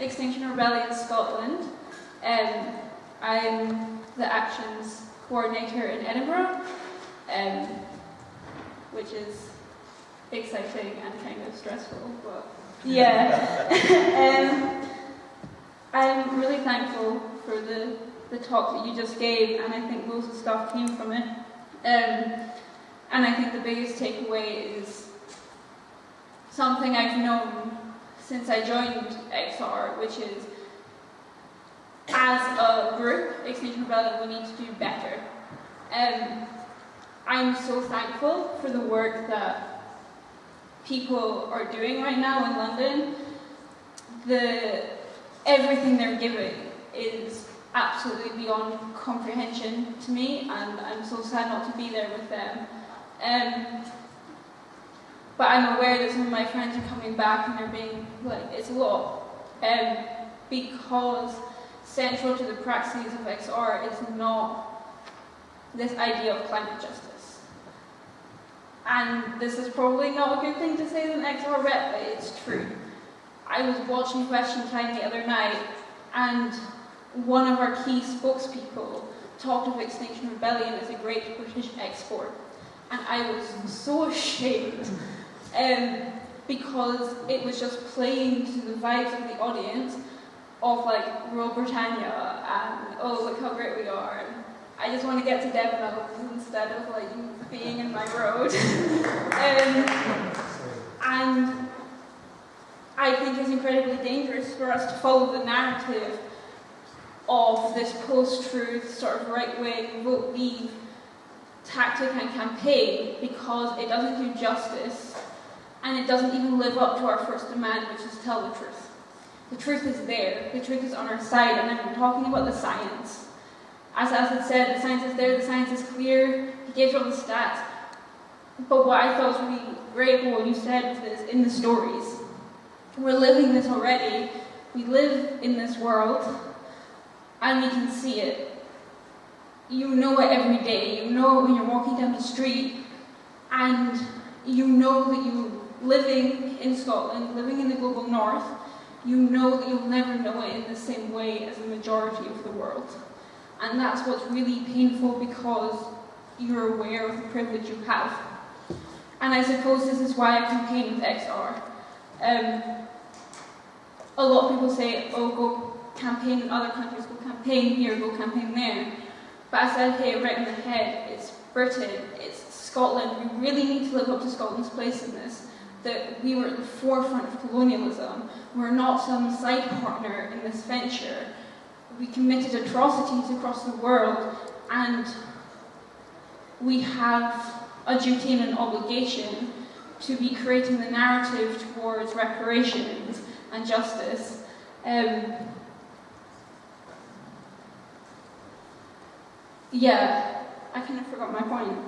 Extinction Rebellion Scotland. Um, I'm the Actions Coordinator in Edinburgh, um, which is exciting and kind of stressful, but yeah. um, I'm really thankful for the, the talk that you just gave, and I think most of the stuff came from it. Um, and I think the biggest takeaway is something I've known since I joined XR, which is as a group, Extinction Rebellion, we need to do better. Um, I'm so thankful for the work that people are doing right now in London. The everything they're giving is absolutely beyond comprehension to me, and I'm so sad not to be there with them. Um, but I'm aware that some of my friends are coming back and they're being like, it's a lot. Um, because central to the praxis of XR is not this idea of climate justice. And this is probably not a good thing to say as an XR rep, but it's true. I was watching Question Time the other night, and one of our key spokespeople talked of Extinction Rebellion as a great British export. And I was so ashamed um, because it was just playing to the vibes of the audience of like Rule Britannia and oh look how great we are. And I just want to get to Devon instead of like being in my road. um, and I think it's incredibly dangerous for us to follow the narrative of this post-truth sort of right-wing vote leave tactic and campaign because it doesn't do justice and it doesn't even live up to our first demand, which is tell the truth. The truth is there. The truth is on our side, and I'm talking about the science. As Asad said, the science is there, the science is clear, he gives all the stats. But what I thought was really great what you said was in the stories. We're living this already. We live in this world, and we can see it. You know it every day. You know it when you're walking down the street, and you know that you living in Scotland, living in the global north, you know that you'll never know it in the same way as the majority of the world. And that's what's really painful because you're aware of the privilege you have. And I suppose this is why I campaign with XR. Um, a lot of people say, oh, go campaign in other countries, go campaign here, go campaign there. But I said, hey, right in the head, it's Britain, it's Scotland. We really need to live up to Scotland's place in this that we were at the forefront of colonialism. We're not some side partner in this venture. We committed atrocities across the world and we have a duty and an obligation to be creating the narrative towards reparations and justice. Um, yeah, I kind of forgot my point.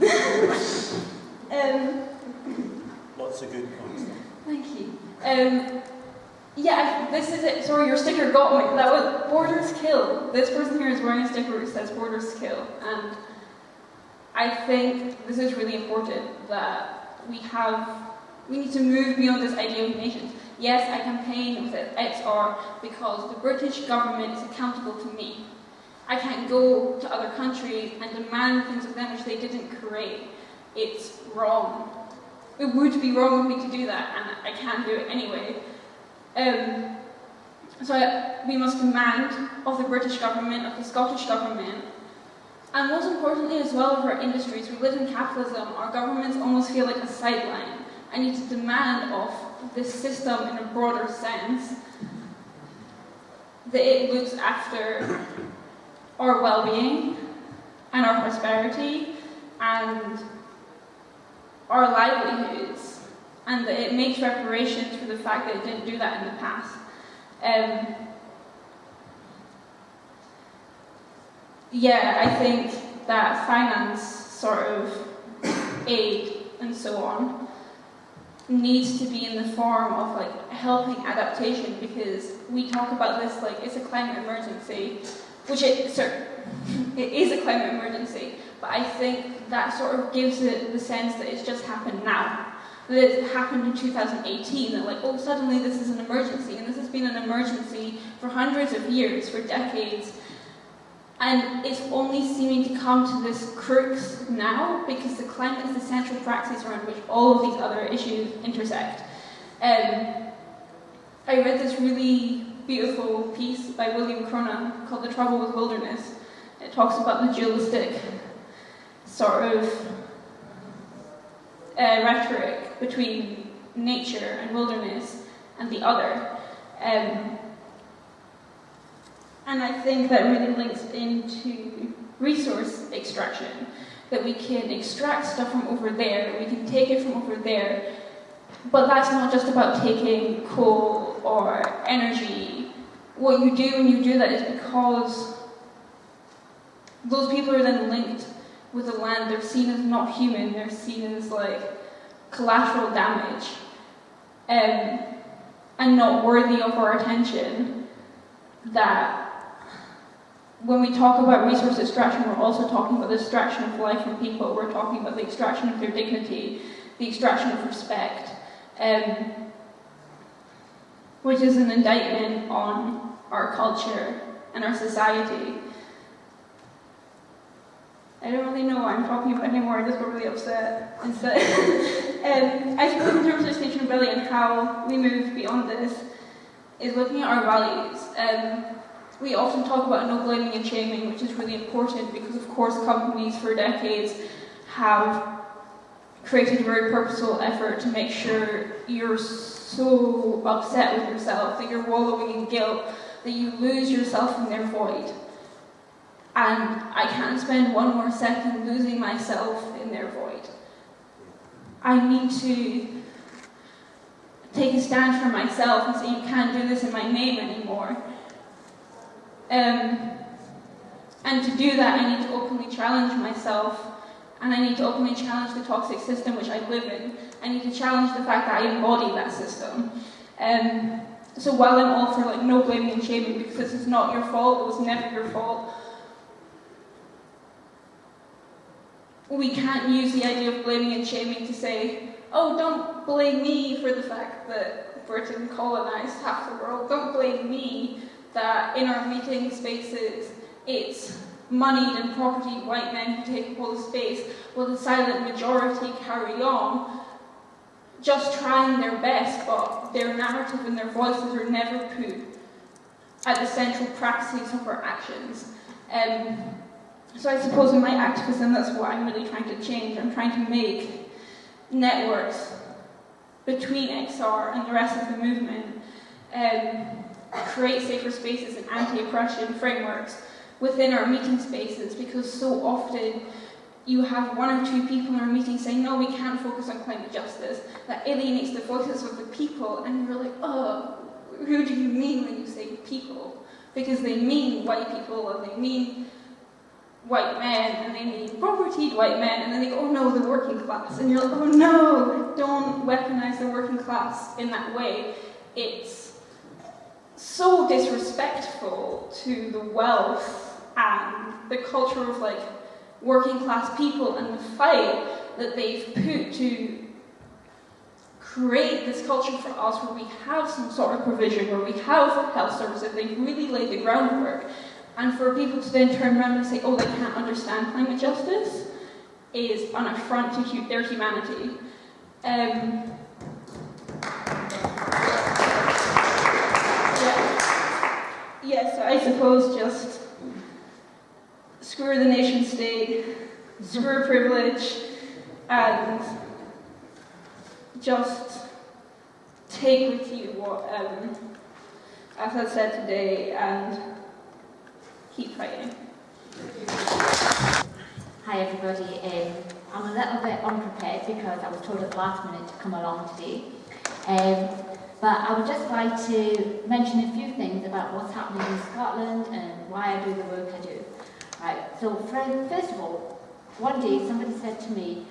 um, Lots of good points. Thank you. Um, yeah, this is it. Sorry, your sticker got me. That was Borders Kill. This person here is wearing a sticker which says Borders Kill. And I think this is really important that we have, we need to move beyond this idea of nations. Yes, I campaign with XR because the British government is accountable to me. I can't go to other countries and demand things of them which they didn't create. It's wrong it would be wrong of me to do that, and I can't do it anyway. Um, so we must demand of the British government, of the Scottish government, and most importantly as well of our industries, we live in capitalism, our governments almost feel like a sideline. I need to demand of this system in a broader sense that it looks after our well-being and our prosperity and our livelihoods and that it makes reparations for the fact that it didn't do that in the past. Um, yeah, I think that finance sort of aid and so on needs to be in the form of like helping adaptation because we talk about this like it's a climate emergency, which it, sorry, it is a climate emergency, but I think that sort of gives it the sense that it's just happened now. That it happened in 2018, that like, oh, suddenly this is an emergency, and this has been an emergency for hundreds of years, for decades, and it's only seeming to come to this crux now because the climate is the central praxis around which all of these other issues intersect. Um, I read this really beautiful piece by William Cronon called The Trouble with Wilderness. It talks about the dualistic sort of uh, rhetoric between nature and wilderness and the other. Um, and I think that really links into resource extraction, that we can extract stuff from over there, we can take it from over there, but that's not just about taking coal or energy. What you do when you do that is because those people are then linked with the land, they're seen as not human, they're seen as like collateral damage um, and not worthy of our attention. That when we talk about resource extraction, we're also talking about the extraction of life from people, we're talking about the extraction of their dignity, the extraction of respect, um, which is an indictment on our culture and our society. I don't really know what I'm talking about anymore, I just got really upset instead. um, I suppose in terms of Extinction Rebellion, how we move beyond this is looking at our values. Um, we often talk about no blaming and shaming, which is really important because, of course, companies for decades have created a very purposeful effort to make sure you're so upset with yourself, that you're wallowing in guilt, that you lose yourself in their void. And I can't spend one more second losing myself in their void. I need to take a stand for myself and say, you can't do this in my name anymore. Um, and to do that, I need to openly challenge myself, and I need to openly challenge the toxic system which I live in. I need to challenge the fact that I embody that system. Um, so while I'm all for like no blaming and shaming because this is not your fault, it was never your fault, we can't use the idea of blaming and shaming to say, oh, don't blame me for the fact that Britain colonized half the world. Don't blame me that in our meeting spaces it's moneyed and property white men who take up all the space while the silent majority carry on just trying their best but their narrative and their voices are never put at the central praxis of our actions. Um, so I suppose in my activism that's what I'm really trying to change. I'm trying to make networks between XR and the rest of the movement um, create safer spaces and anti-oppression frameworks within our meeting spaces because so often you have one or two people in our meeting saying, no, we can't focus on climate justice. That alienates the voices of the people. And you're like, oh, who do you mean when you say people? Because they mean white people or they mean white men and they mean propertied white men and then they go, oh no, the working class. And you're like, oh no, don't weaponize the working class in that way. It's so disrespectful to the wealth and the culture of like working class people and the fight that they've put to create this culture for us where we have some sort of provision, where we have health services, they've really laid the groundwork. And for people to then turn around and say, oh, they can't understand climate justice, is an affront to their humanity. Um, Yes, I suppose just screw the nation state, screw privilege, and just take with you what, um, as I said today, and keep. Hi everybody, um, I'm a little bit unprepared because I was told at the last minute to come along today. Um, but I would just like to mention a few things about what's happening in Scotland and why I do the work I do. Right, so first of all, one day somebody said to me,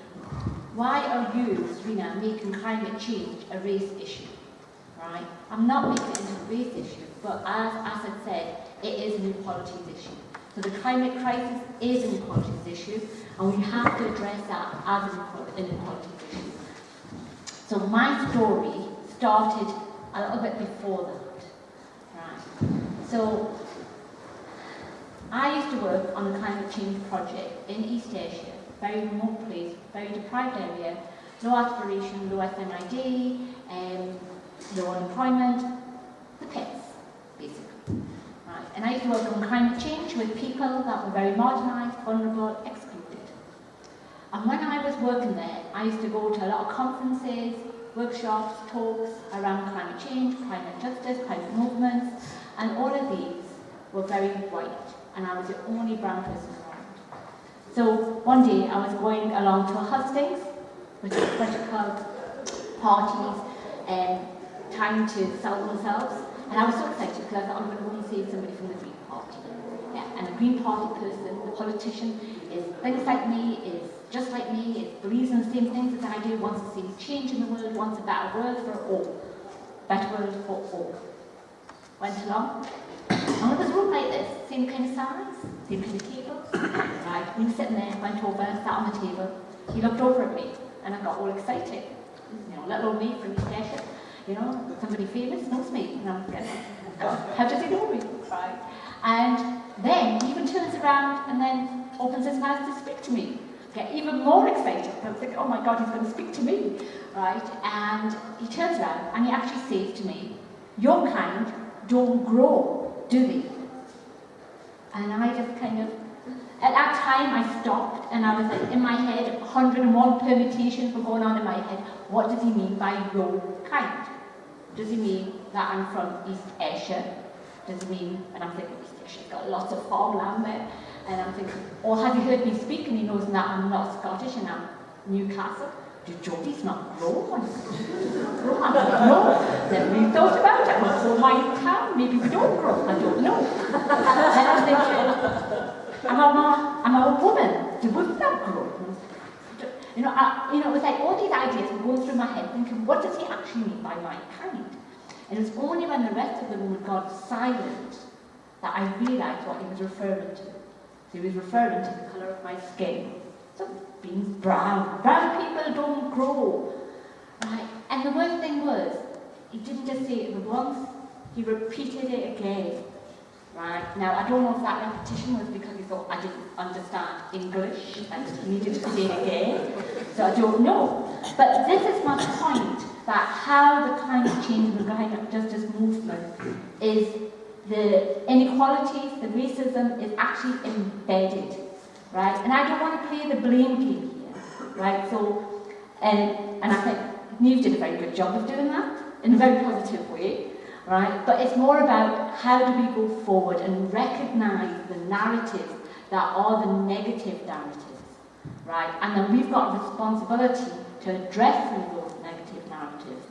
why are you, Serena, making climate change a race issue? Right? I'm not making it into a race issue, but as, as I said, it is an inequalities issue. So the climate crisis is an inequalities issue, and we have to address that as an inequalities issue. So my story started a little bit before that. Right. So, I used to work on a climate change project in East Ayrshire, very remote place, very deprived area, low aspiration, low SIMD, um, low unemployment, the pits. And I used to work on climate change with people that were very marginalised, vulnerable, excluded. And when I was working there, I used to go to a lot of conferences, workshops, talks around climate change, climate justice, climate movements, and all of these were very white, and I was the only brown person around. So one day I was going along to a hustings, which is political parties, and trying to sell themselves, and I was so excited because I thought I'm going to go and see somebody from the Green Party. Yeah, and the Green Party person, the politician, is things like me, is just like me, is believes in the same things as I do, wants to see change in the world, wants a better world for all. Better world for all. Went along, and was a room like this, same kind of size, same kind of tables. right, we were sitting there, went over, sat on the table. He looked over at me, and I got all excited. You know, little old me from East Ayrshire, you know, somebody famous knows me. And how does he know me? Right. And then he even turns around and then opens his mouth to speak to me. Get even more excited. I thinking, oh my God, he's going to speak to me. Right? And he turns around and he actually says to me, your kind don't grow, do they? And I just kind of, at that time I stopped and I was like, in my head, 101 permutations were going on in my head. What does he mean by your kind? Does it mean that I'm from East Ayrshire? Does it mean, and I'm thinking East Ayrshire's got lots of farmland there, and I'm thinking, or has he heard me speak and he knows that I'm not Scottish and I'm Newcastle? Do Geordies not grow No, never really thought about it. Well, so my town, maybe we don't grow, I don't know. and I'm thinking, am I, am I a woman? Do women not grow? You know, I, you know, it was like all these ideas were going through my head, thinking, what does he actually mean by my kind? And it was only when the rest of the room got silent that I realised what he was referring to. He was referring to the colour of my skin. So being brown. Brown people don't grow. Right? And the worst thing was, he didn't just say it once, he repeated it again. Right? Now, I don't know if that repetition was because he thought I didn't understand English and he needed to say it again. So I don't know. But this is my point, that how the climate change and the climate justice movement is the inequalities, the racism is actually embedded. Right? And I don't want to play the blame game here. Right? So, and, and I think Neve did a very good job of doing that in a very positive way right? But it's more about how do we go forward and recognize the narratives that are the negative narratives, right? And then we've got responsibility to address those negative narratives.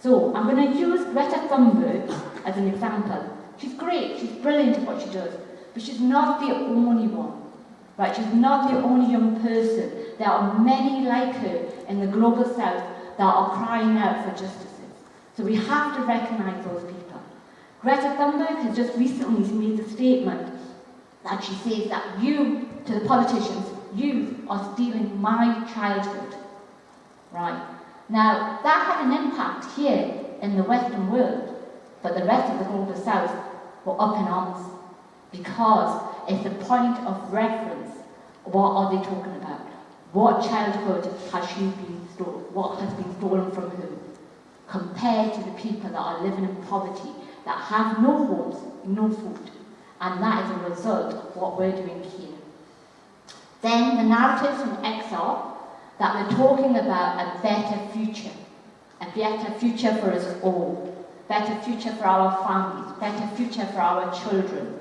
So I'm going to use Greta Thunberg as an example. She's great, she's brilliant at what she does, but she's not the only one. Right, she's not the only young person. There are many like her in the global south that are crying out for justices. So we have to recognise those people. Greta Thunberg has just recently made a statement that she says that you, to the politicians, you are stealing my childhood. Right? Now, that had an impact here in the Western world, but the rest of the global south were up in arms because it's a point of reference. What are they talking about? What childhood has she been stolen? What has been stolen from whom? Compared to the people that are living in poverty that have no homes, no food. And that is a result of what we're doing here. Then the narratives from XR that we're talking about a better future, a better future for us all, better future for our families, better future for our children.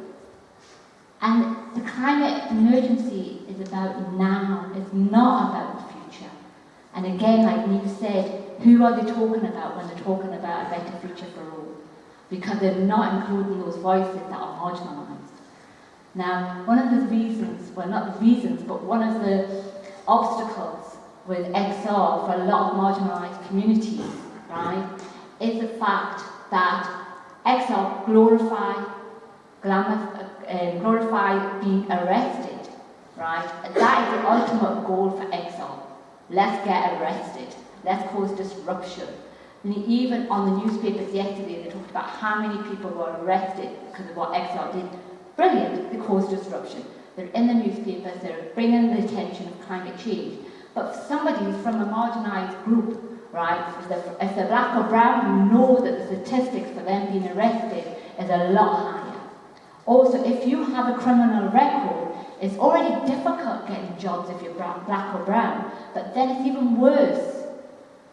And the climate emergency is about now, it's not about the future. And again, like Neve said, who are they talking about when they're talking about a better future for all? Because they're not including those voices that are marginalised. Now, one of the reasons, well not the reasons, but one of the obstacles with XR for a lot of marginalised communities, right, is the fact that XR glorify, glamour, uh, glorify being arrested, right? That is the ultimate goal for XR. Let's get arrested. Let's cause disruption. And even on the newspapers yesterday, they talked about how many people were arrested because of what XR did. Brilliant, they caused disruption. They're in the newspapers, they're bringing the attention of climate change. But for somebody who's from a marginalised group, right, if they're, if they're black or brown, you know that the statistics for them being arrested is a lot higher. Also, if you have a criminal record, it's already difficult getting jobs if you're brown, black or brown, but then it's even worse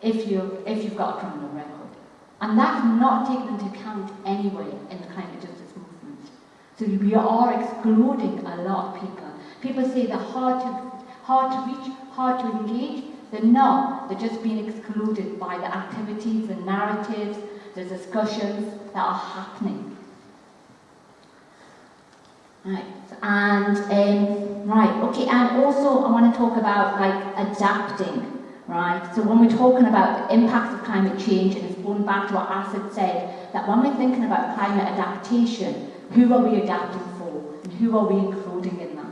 if, you, if you've got a criminal record. And that's not taken into account anyway in the climate justice movement. So we are excluding a lot of people. People say they're hard to, hard to reach, hard to engage. They're not. They're just being excluded by the activities, the narratives, the discussions that are happening. Right, and um, right, okay, and also I want to talk about like adapting, right? So when we're talking about the impacts of climate change, and it's going back to what Asad said, that when we're thinking about climate adaptation, who are we adapting for, and who are we including in that?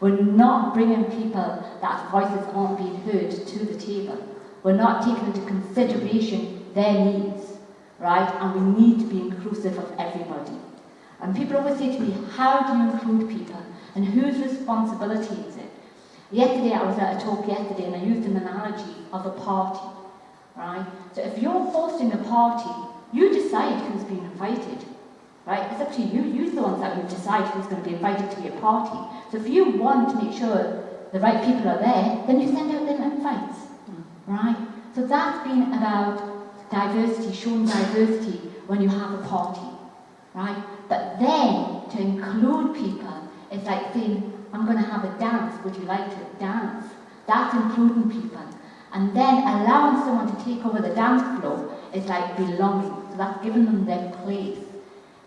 We're not bringing people that voices aren't being heard to the table. We're not taking into consideration their needs, right? And we need to be inclusive of everybody. And people always say to me, how do you include people? And whose responsibility is it? Yesterday, I was at a talk yesterday and I used an analogy of a party, right? So if you're hosting a party, you decide who's being invited, right? It's up to you. You're the ones that will decide who's going to be invited to your party. So if you want to make sure the right people are there, then you send out them invites, right? So that's been about diversity, showing diversity when you have a party, right? But then, to include people, it's like saying, I'm going to have a dance, would you like to dance? That's including people. And then allowing someone to take over the dance floor is like belonging. So that's giving them their place.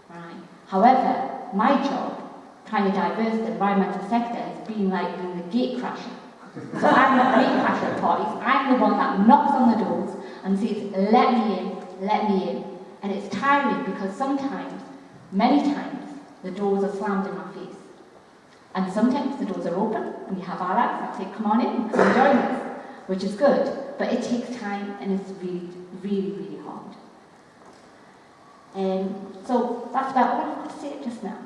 Right? However, my job, trying to diverse the environmental sector, has been like being the gate crasher. So I'm the gate crasher at parties. I'm the one that knocks on the doors and says, let me in, let me in. And it's tiring because sometimes Many times, the doors are slammed in my face. And sometimes the doors are open, we have allies that say, come on in, come and join us, which is good. But it takes time, and it's really, really, really hard. Um, so that's about all I've got to say just now.